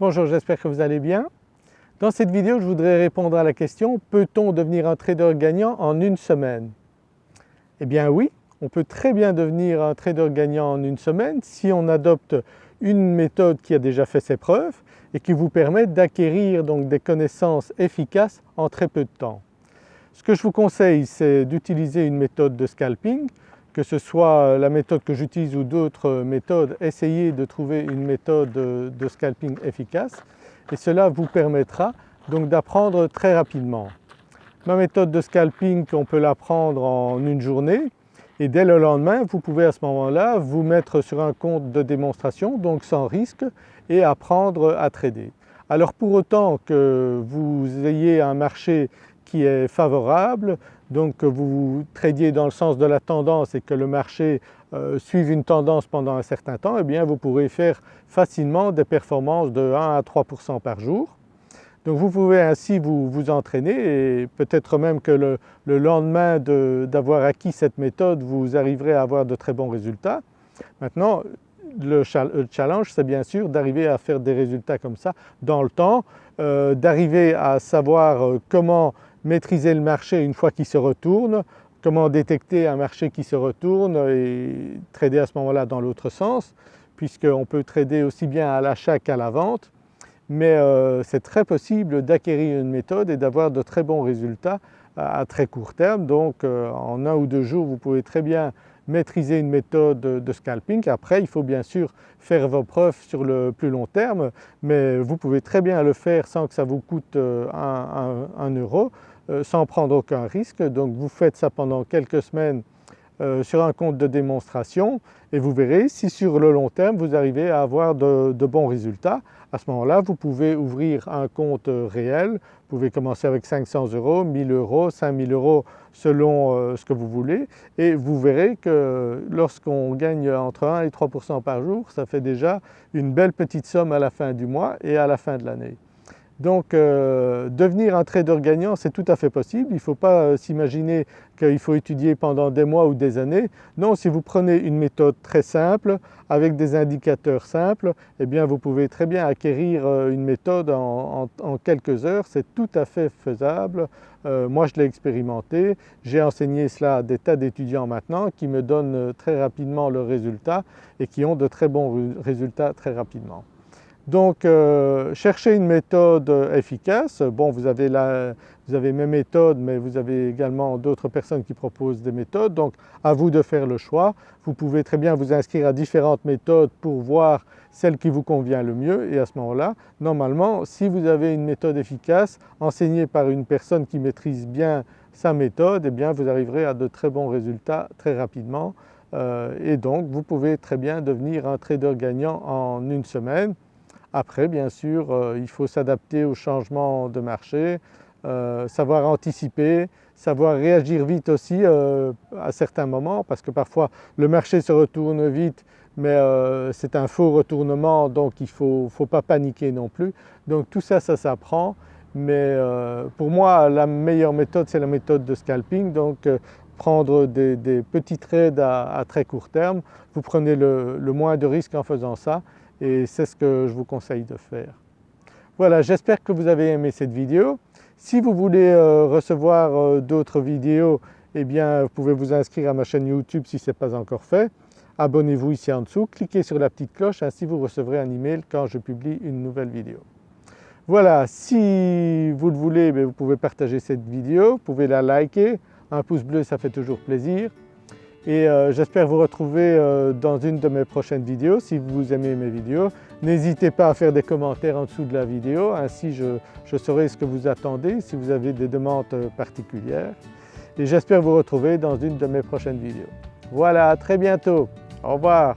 Bonjour, j'espère que vous allez bien. Dans cette vidéo, je voudrais répondre à la question « Peut-on devenir un trader gagnant en une semaine ?» Eh bien oui, on peut très bien devenir un trader gagnant en une semaine si on adopte une méthode qui a déjà fait ses preuves et qui vous permet d'acquérir donc des connaissances efficaces en très peu de temps. Ce que je vous conseille c'est d'utiliser une méthode de scalping que ce soit la méthode que j'utilise ou d'autres méthodes, essayez de trouver une méthode de scalping efficace et cela vous permettra donc d'apprendre très rapidement. Ma méthode de scalping on peut l'apprendre en une journée et dès le lendemain vous pouvez à ce moment-là vous mettre sur un compte de démonstration donc sans risque et apprendre à trader. Alors pour autant que vous ayez un marché qui est favorable, donc que vous tradiez dans le sens de la tendance et que le marché euh, suive une tendance pendant un certain temps, eh bien vous pourrez faire facilement des performances de 1 à 3 par jour. Donc vous pouvez ainsi vous, vous entraîner et peut-être même que le, le lendemain d'avoir acquis cette méthode vous arriverez à avoir de très bons résultats. Maintenant le, challenge c'est bien sûr d'arriver à faire des résultats comme ça dans le temps, euh, d'arriver à savoir euh, comment maîtriser le marché une fois qu'il se retourne, comment détecter un marché qui se retourne et trader à ce moment-là dans l'autre sens puisqu'on peut trader aussi bien à l'achat qu'à la vente. Mais euh, c'est très possible d'acquérir une méthode et d'avoir de très bons résultats à, très court terme. Donc en un ou deux jours vous pouvez très bien maîtriser une méthode de scalping. Après il faut bien sûr faire vos preuves sur le plus long terme mais vous pouvez très bien le faire sans que ça vous coûte euh, un, euro, euh, sans prendre aucun risque. Donc vous faites ça pendant quelques semaines euh, sur un compte de démonstration et vous verrez si sur le long terme vous arrivez à avoir de, bons résultats. À ce moment-là vous pouvez ouvrir un compte réel, vous pouvez commencer avec 500 euros, 1000 euros, 5000 euros selon euh, ce que vous voulez et vous verrez que lorsqu'on gagne entre 1 et 3% par jour ça fait déjà une belle petite somme à la fin du mois et à la fin de l'année. Donc euh, devenir un trader gagnant c'est tout à fait possible, il ne faut pas euh, s'imaginer qu'il faut étudier pendant des mois ou des années. Non, si vous prenez une méthode très simple avec des indicateurs simples, eh bien vous pouvez très bien acquérir euh, une méthode en, quelques heures, c'est tout à fait faisable. moi je l'ai expérimenté, j'ai enseigné cela à des tas d'étudiants maintenant qui me donnent très rapidement le résultat et qui ont de très bons résultats très rapidement. Donc euh, cherchez une méthode efficace. Bon vous avez, vous avez mes méthodes mais vous avez également d'autres personnes qui proposent des méthodes donc à vous de faire le choix. Vous pouvez très bien vous inscrire à différentes méthodes pour voir celle qui vous convient le mieux et à ce moment-là normalement si vous avez une méthode efficace enseignée par une personne qui maîtrise bien sa méthode eh bien vous arriverez à de très bons résultats très rapidement euh, et donc vous pouvez très bien devenir un trader gagnant en une semaine. Après bien sûr euh, il faut s'adapter aux changements de marché, euh, savoir anticiper, savoir réagir vite aussi euh, à certains moments parce que parfois le marché se retourne vite mais c'est un faux retournement donc il ne faut, faut, pas paniquer non plus. Donc tout ça, ça s'apprend mais pour moi la meilleure méthode c'est la méthode de scalping. Donc prendre des, petits trades à, très court terme, vous prenez le moins de risques en faisant ça et c'est ce que je vous conseille de faire. Voilà, j'espère que vous avez aimé cette vidéo. Si vous voulez euh, recevoir euh, d'autres vidéos, eh bien vous pouvez vous inscrire à ma chaîne YouTube si ce n'est pas encore fait. Abonnez-vous ici en dessous, cliquez sur la petite cloche, ainsi vous recevrez un email quand je publie une nouvelle vidéo. Voilà, si vous le voulez, ben, vous pouvez partager cette vidéo, vous pouvez la liker, un pouce bleu ça fait toujours plaisir et euh, j'espère vous retrouver euh, dans une de mes prochaines vidéos si vous aimez mes vidéos. N'hésitez pas à faire des commentaires en dessous de la vidéo, ainsi je, saurai ce que vous attendez si vous avez des demandes euh, particulières. Et j'espère vous retrouver dans une de mes prochaines vidéos. Voilà, à très bientôt. Au revoir.